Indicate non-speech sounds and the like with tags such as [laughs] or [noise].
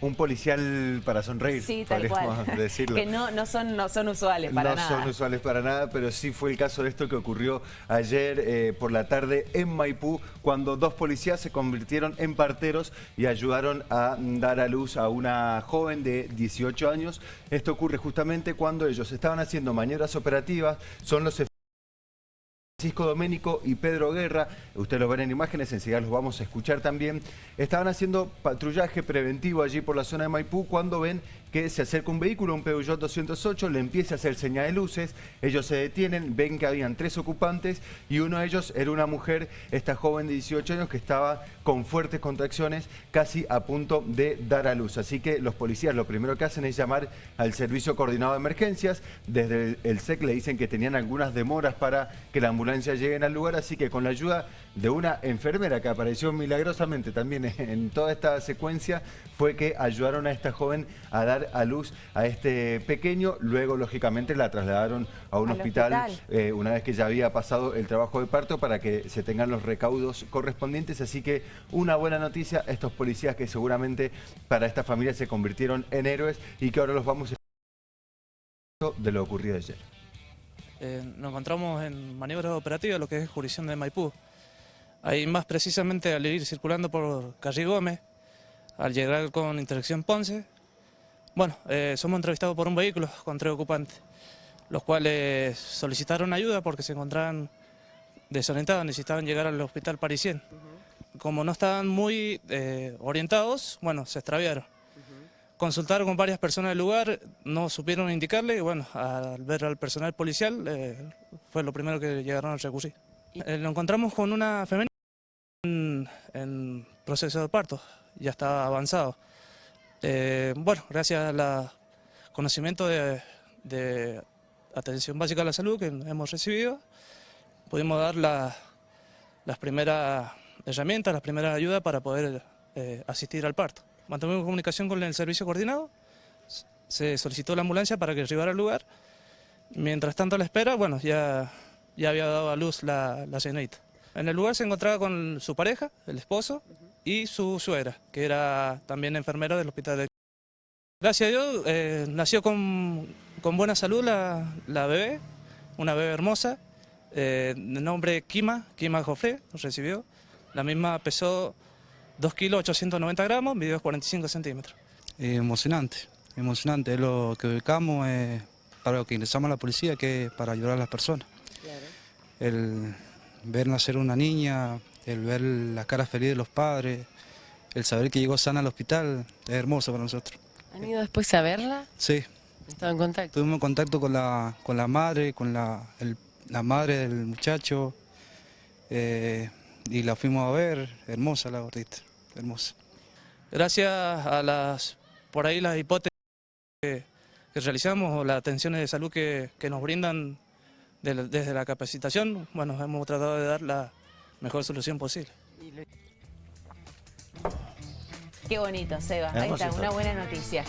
Un policial para sonreír, Sí, tal cual. [laughs] decirlo. que no, no, son, no son usuales para no nada. son usuales para nada, pero sí fue el caso de esto que ocurrió ayer eh, por la tarde en Maipú, cuando dos policías se convirtieron en parteros y ayudaron a dar a luz a una joven de 18 años. Esto ocurre justamente cuando ellos estaban haciendo maniobras operativas, son los Francisco Doménico y Pedro Guerra, ustedes lo ven en imágenes, enseguida los vamos a escuchar también, estaban haciendo patrullaje preventivo allí por la zona de Maipú cuando ven que se acerca un vehículo, un Peugeot 208, le empieza a hacer señal de luces, ellos se detienen, ven que habían tres ocupantes y uno de ellos era una mujer, esta joven de 18 años que estaba con fuertes contracciones, casi a punto de dar a luz. Así que los policías lo primero que hacen es llamar al Servicio Coordinado de Emergencias, desde el, SEC le dicen que tenían algunas demoras para que la ambulancia llegue al lugar, así que con la ayuda de una enfermera que apareció milagrosamente también [laughs] en toda esta secuencia, fue que ayudaron a esta joven a dar a luz a este pequeño, luego lógicamente la trasladaron a un Al hospital, hospital. eh, una vez que ya había pasado el trabajo de parto para que se tengan los recaudos correspondientes, así que una buena noticia, estos policías que seguramente para esta familia se convirtieron en héroes y que ahora los vamos a de lo ocurrido ayer. Eh, nos encontramos en maniobras operativas, lo que es jurisdicción de Maipú. Ahí más precisamente al ir circulando por Calle Gómez, al llegar con intersección Ponce, bueno, eh, somos entrevistados por un vehículo con tres ocupantes, los cuales solicitaron ayuda porque se encontraban desorientados, necesitaban llegar al hospital parisien. Como no estaban muy eh, orientados, bueno, se extraviaron. Consultaron con varias personas del lugar, no supieron indicarle y bueno, al ver al personal policial eh, fue lo primero que llegaron a recurrir. Eh, lo encontramos con una femenina en, en proceso de parto, ya estaba avanzado. Eh, bueno, gracias al conocimiento de, de atención básica a la salud que hemos recibido, pudimos dar la- las primeras herramientas, las primeras ayudas para poder eh, asistir al parto. Mantuvimos comunicación con el servicio coordinado, se solicitó la ambulancia para que arribara al lugar. Mientras tanto la espera, bueno, ya, ya había dado a luz la, la señorita. En el lugar se encontraba con su pareja, el esposo, y su suegra, que era también enfermera del hospital de... Gracias a Dios, eh, nació con, con buena salud la, la bebé, una bebé hermosa, eh, de nombre Kima, Kima Jofre, recibió. La misma pesó 2 kilos 890 gramos, midió 45 centímetros. Eh, emocionante, emocionante. Es lo que ubicamos eh, para lo que ingresamos a la policía, que es para ayudar a las personas. El ver nacer una niña, el ver la cara feliz de los padres, el saber que llegó sana al hospital, es hermoso para nosotros. ¿Han ido después a verla? Sí, ¿Estado en contacto? tuvimos contacto con la, con la madre, con la, el- la madre del muchacho, eh, y la fuimos a ver, hermosa la gordita, hermosa. Gracias a las, por ahí las hipótesis que, que realizamos o las atenciones de salud que, que nos brindan de desde la capacitación, bueno, hemos tratado de dar la mejor solución posible. Qué bonito, Seba. Ahí está. una buena noticia.